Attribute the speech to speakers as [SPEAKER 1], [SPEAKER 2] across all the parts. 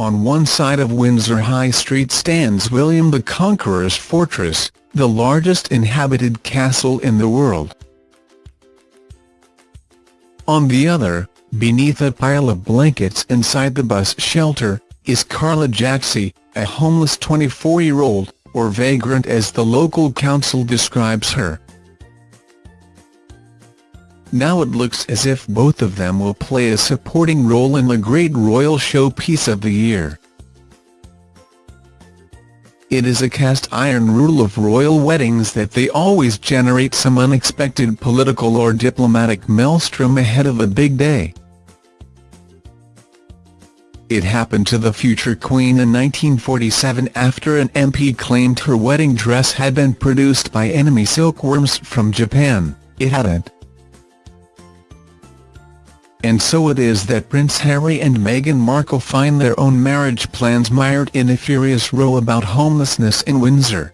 [SPEAKER 1] On one side of Windsor High Street stands William the Conqueror's fortress, the largest inhabited castle in the world. On the other, beneath a pile of blankets inside the bus shelter, is Carla Jaxie, a homeless 24-year-old, or vagrant as the local council describes her. Now it looks as if both of them will play a supporting role in the great royal showpiece of the year. It is a cast-iron rule of royal weddings that they always generate some unexpected political or diplomatic maelstrom ahead of a big day. It happened to the future Queen in 1947 after an MP claimed her wedding dress had been produced by enemy silkworms from Japan, it hadn't. And so it is that Prince Harry and Meghan Markle find their own marriage plans mired in a furious row about homelessness in Windsor.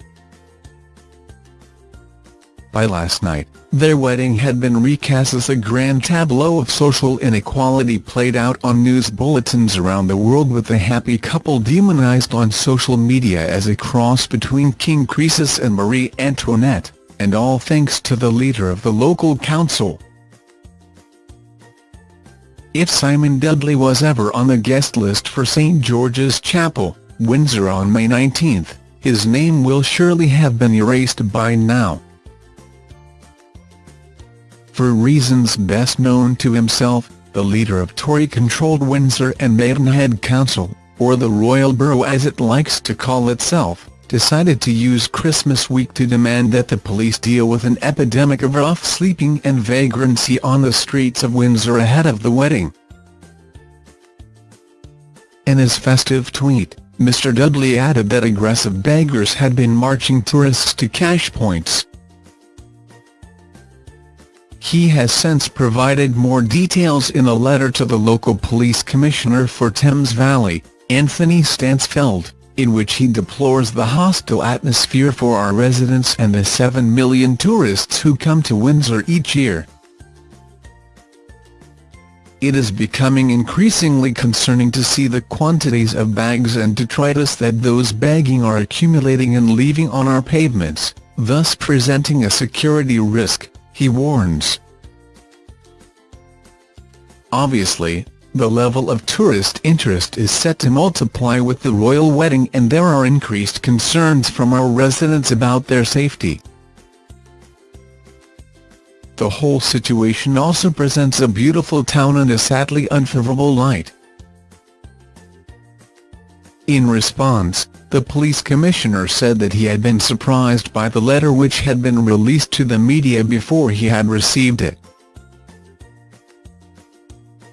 [SPEAKER 1] By last night, their wedding had been recast as a grand tableau of social inequality played out on news bulletins around the world with the happy couple demonized on social media as a cross between King Croesus and Marie Antoinette, and all thanks to the leader of the local council. If Simon Dudley was ever on the guest list for St George's Chapel, Windsor on May 19, his name will surely have been erased by now. For reasons best known to himself, the leader of Tory-controlled Windsor and Maidenhead Council, or the Royal Borough as it likes to call itself, decided to use Christmas week to demand that the police deal with an epidemic of rough sleeping and vagrancy on the streets of Windsor ahead of the wedding. In his festive tweet, Mr Dudley added that aggressive beggars had been marching tourists to cash points, he has since provided more details in a letter to the local police commissioner for Thames Valley, Anthony Stansfeld, in which he deplores the hostile atmosphere for our residents and the 7 million tourists who come to Windsor each year. It is becoming increasingly concerning to see the quantities of bags and detritus that those bagging are accumulating and leaving on our pavements, thus presenting a security risk he warns. Obviously, the level of tourist interest is set to multiply with the royal wedding and there are increased concerns from our residents about their safety. The whole situation also presents a beautiful town in a sadly unfavourable light. In response, the police commissioner said that he had been surprised by the letter which had been released to the media before he had received it.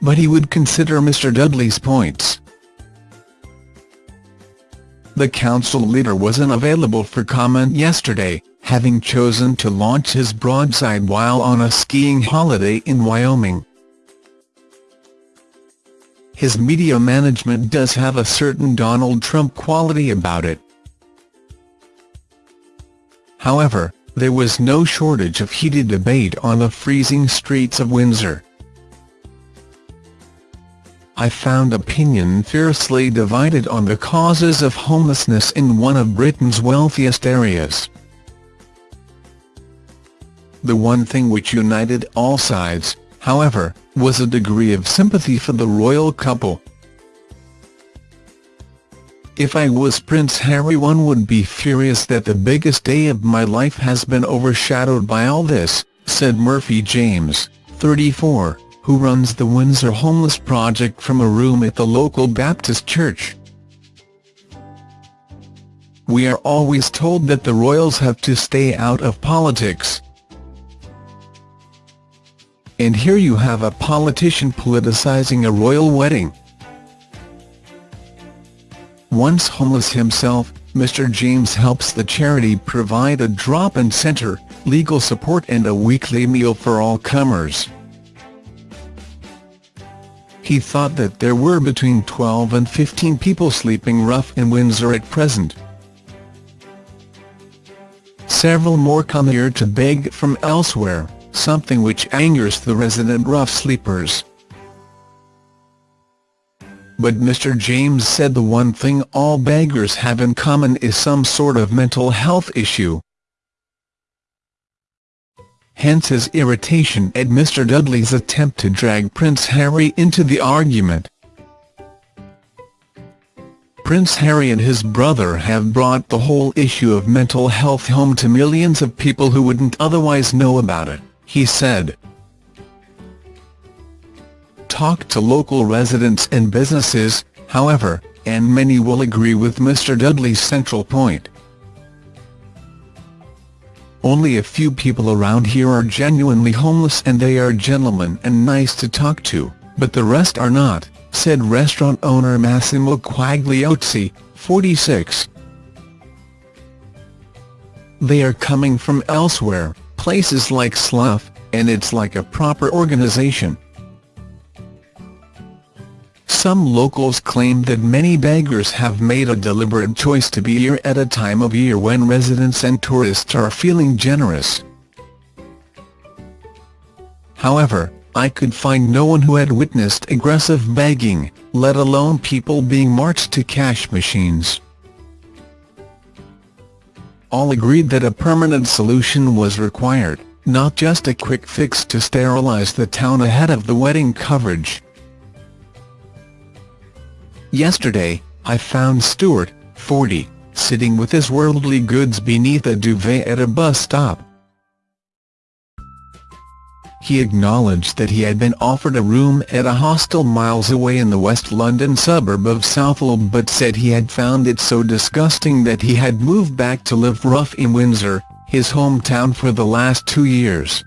[SPEAKER 1] But he would consider Mr Dudley's points. The council leader was unavailable for comment yesterday, having chosen to launch his broadside while on a skiing holiday in Wyoming. His media management does have a certain Donald Trump quality about it. However, there was no shortage of heated debate on the freezing streets of Windsor. I found opinion fiercely divided on the causes of homelessness in one of Britain's wealthiest areas. The one thing which united all sides, however, was a degree of sympathy for the royal couple. If I was Prince Harry one would be furious that the biggest day of my life has been overshadowed by all this, said Murphy James, 34, who runs the Windsor Homeless Project from a room at the local Baptist church. We are always told that the royals have to stay out of politics, and here you have a politician politicising a royal wedding. Once homeless himself, Mr James helps the charity provide a drop-in centre, legal support and a weekly meal for all comers. He thought that there were between 12 and 15 people sleeping rough in Windsor at present. Several more come here to beg from elsewhere something which angers the resident rough sleepers. but Mr James said the one thing all beggars have in common is some sort of mental health issue. Hence his irritation at Mr Dudley's attempt to drag Prince Harry into the argument. Prince Harry and his brother have brought the whole issue of mental health home to millions of people who wouldn't otherwise know about it, he said. Talk to local residents and businesses, however, and many will agree with Mr Dudley's central point. Only a few people around here are genuinely homeless and they are gentlemen and nice to talk to, but the rest are not said restaurant owner Massimo Quagliozzi, 46. They are coming from elsewhere, places like Slough, and it's like a proper organisation. Some locals claim that many beggars have made a deliberate choice to be here at a time of year when residents and tourists are feeling generous. However, I could find no one who had witnessed aggressive begging, let alone people being marched to cash machines. All agreed that a permanent solution was required, not just a quick fix to sterilize the town ahead of the wedding coverage. Yesterday, I found Stuart, 40, sitting with his worldly goods beneath a duvet at a bus stop. He acknowledged that he had been offered a room at a hostel miles away in the West London suburb of Southall but said he had found it so disgusting that he had moved back to live rough in Windsor, his hometown for the last two years.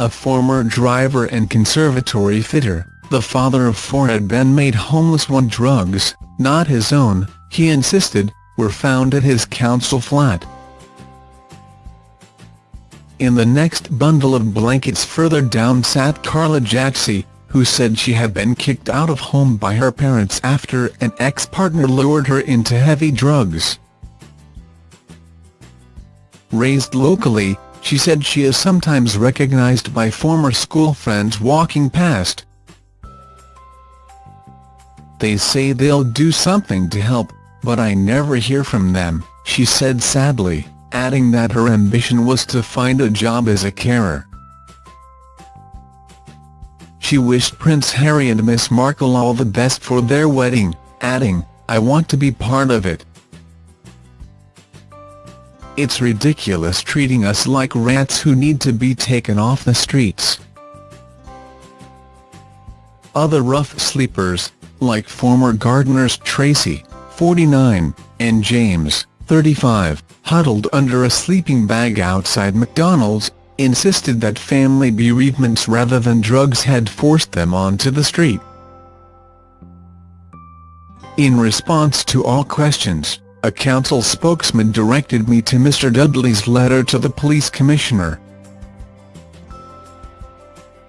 [SPEAKER 1] A former driver and conservatory fitter, the father of four had been made homeless when drugs, not his own, he insisted, were found at his council flat. In the next bundle of blankets further down sat Carla Jacsi, who said she had been kicked out of home by her parents after an ex-partner lured her into heavy drugs. Raised locally, she said she is sometimes recognized by former school friends walking past. They say they'll do something to help, but I never hear from them, she said sadly adding that her ambition was to find a job as a carer. She wished Prince Harry and Miss Markle all the best for their wedding, adding, I want to be part of it. It's ridiculous treating us like rats who need to be taken off the streets. Other rough sleepers, like former gardeners Tracy, 49, and James, 35, huddled under a sleeping bag outside McDonald's, insisted that family bereavements rather than drugs had forced them onto the street. In response to all questions, a council spokesman directed me to Mr Dudley's letter to the police commissioner.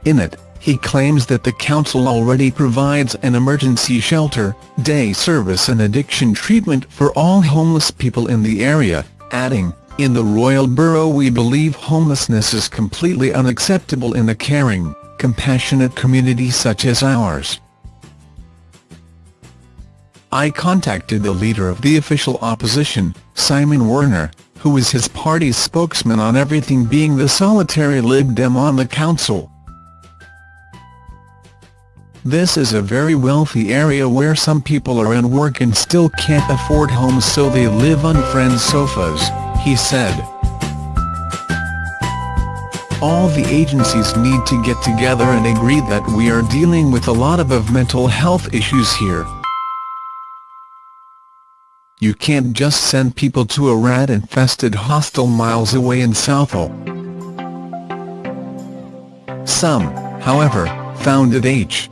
[SPEAKER 1] In it, he claims that the council already provides an emergency shelter, day service and addiction treatment for all homeless people in the area, adding, in the Royal Borough we believe homelessness is completely unacceptable in a caring, compassionate community such as ours. I contacted the leader of the official opposition, Simon Werner, who is his party's spokesman on everything being the solitary Lib Dem on the council. This is a very wealthy area where some people are in work and still can't afford homes so they live on friends' sofas, he said. All the agencies need to get together and agree that we are dealing with a lot of, of mental health issues here. You can't just send people to a rat-infested hostel miles away in Southall. Some, however, found it H.